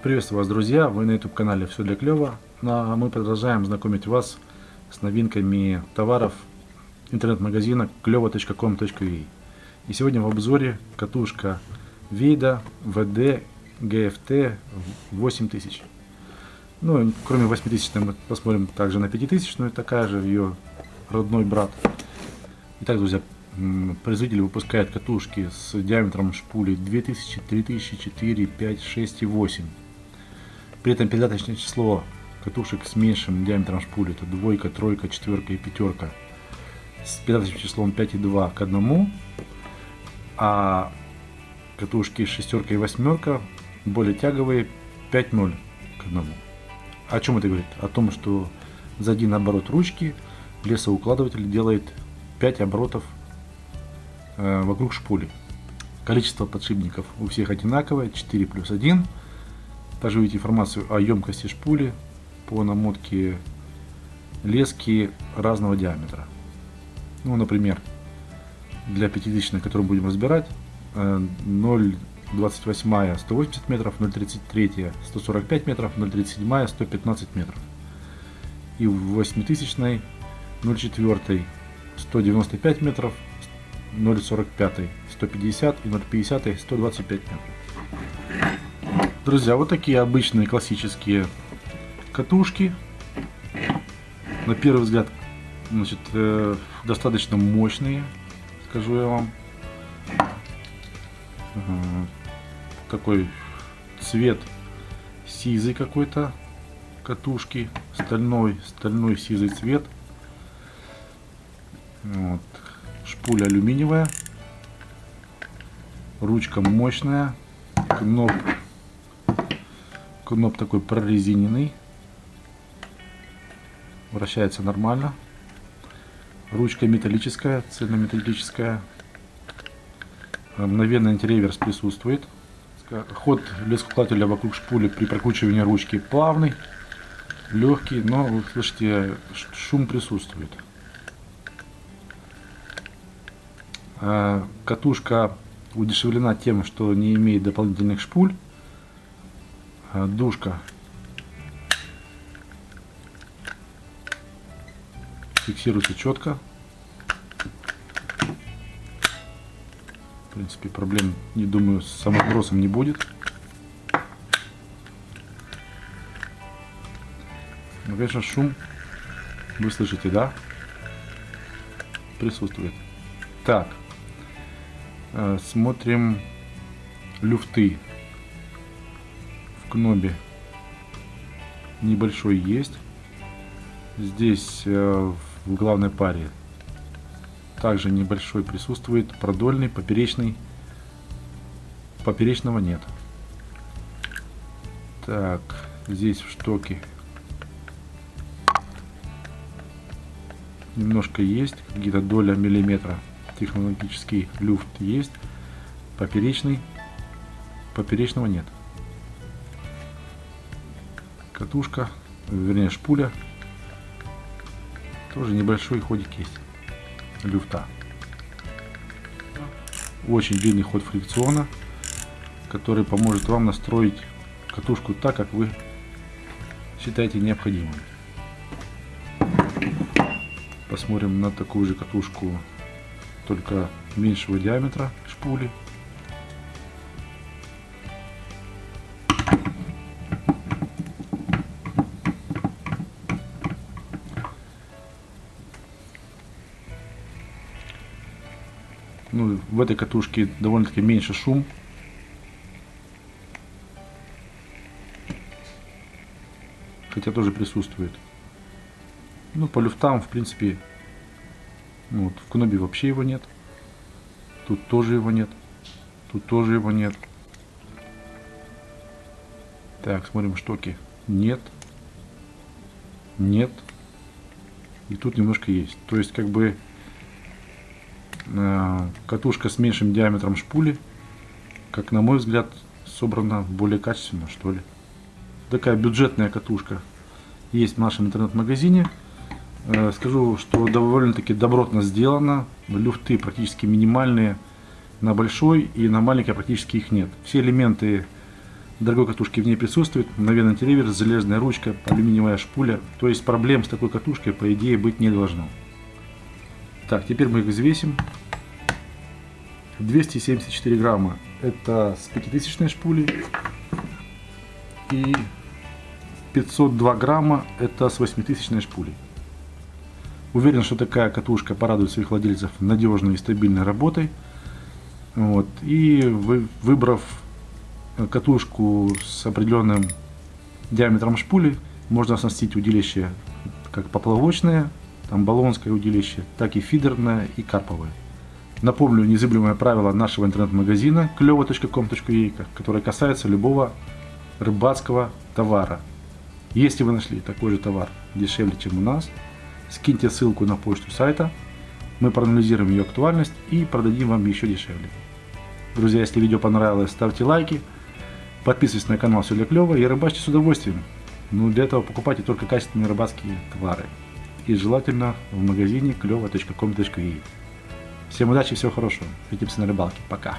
Приветствую вас, друзья! Вы на YouTube канале Все для клёва. Ну, а мы продолжаем знакомить вас с новинками товаров интернет-магазина клево.com.ua. И сегодня в обзоре катушка Вейда VD GFT 8000. Ну, кроме 8000 мы посмотрим также на 5000, но такая же ее родной брат. Итак, друзья, производитель выпускает катушки с диаметром шпули 2000, 3000, 4, 5, 6 и 8. При этом передаточное число катушек с меньшим диаметром шпули это двойка, тройка, четверка и пятерка с передаточным числом 5,2 к 1, а катушки шестерка и восьмерка более тяговые 5,0 к 1. О чем это говорит? О том, что за один оборот ручки лесоукладыватель делает 5 оборотов э, вокруг шпули. Количество подшипников у всех одинаковое, 4 плюс 1. Также увидите информацию о емкости шпули по намотке лески разного диаметра. Ну, например, для 5000, которую будем разбирать, 0,28 180 метров, 0,33 145 метров, 0,37 115 метров. И в 8000 0,4 195 метров, 0,45 150 и 0,50 125 метров. Друзья, вот такие обычные классические катушки. На первый взгляд, значит, э, достаточно мощные, скажу я вам. Такой цвет сизый какой-то катушки, стальной, стальной сизый цвет. Вот. Шпуля алюминиевая, ручка мощная, кноп Кноп такой прорезиненный. Вращается нормально. Ручка металлическая, цельнометаллическая. Мгновенный антиреверс присутствует. Ход лескоукладывателя вокруг шпули при прокручивании ручки плавный, легкий, но, вы слышите, шум присутствует. А, катушка удешевлена тем, что не имеет дополнительных шпуль. А, душка фиксируется четко. В принципе, проблем, не думаю, с самосбросом не будет. Но, конечно, шум вы слышите, да? Присутствует. Так, э, смотрим люфты кнобе небольшой есть. Здесь э, в главной паре также небольшой присутствует. Продольный, поперечный. Поперечного нет. Так, здесь в штоке немножко есть, где-то доля миллиметра. Технологический люфт есть, поперечный, поперечного нет катушка, вернее шпуля. Тоже небольшой ходик есть люфта. Очень длинный ход фрикциона, который поможет вам настроить катушку так, как вы считаете необходимым. Посмотрим на такую же катушку, только меньшего диаметра шпули. Ну, в этой катушке довольно-таки меньше шум. Хотя тоже присутствует. Ну, по люфтам, в принципе, ну, вот, в кнобе вообще его нет. Тут тоже его нет. Тут тоже его нет. Так, смотрим штоки. Нет. Нет. И тут немножко есть. То есть, как бы, катушка с меньшим диаметром шпули, как на мой взгляд, собрана более качественно, что ли. Такая бюджетная катушка есть в нашем интернет-магазине. Э, скажу, что довольно-таки добротно сделано. Люфты практически минимальные на большой и на маленькой практически их нет. Все элементы дорогой катушки в ней присутствует, мгновенный телевизор, железная ручка, алюминиевая шпуля. То есть проблем с такой катушкой по идее быть не должно. Так, теперь мы их взвесим. 274 грамма это с 5000 шпули и 502 грамма это с 8000 шпули. Уверен, что такая катушка порадует своих владельцев надежной и стабильной работой. Вот. И вы, выбрав катушку с определенным диаметром шпули, можно оснастить удилище как поплавочное, там баллонское удилище, так и фидерное и карповое. Напомню незыблемое правило нашего интернет-магазина клево.com.ua, которое касается любого рыбацкого товара. Если вы нашли такой же товар дешевле, чем у нас, скиньте ссылку на почту сайта, мы проанализируем ее актуальность и продадим вам еще дешевле. Друзья, если видео понравилось, ставьте лайки, подписывайтесь на канал Все для клёва и рыбачьте с удовольствием. Ну, для этого покупайте только качественные рыбацкие товары. И желательно в магазине клево.com.ua. Всем удачи всего хорошего. Увидимся на рыбалке. Пока.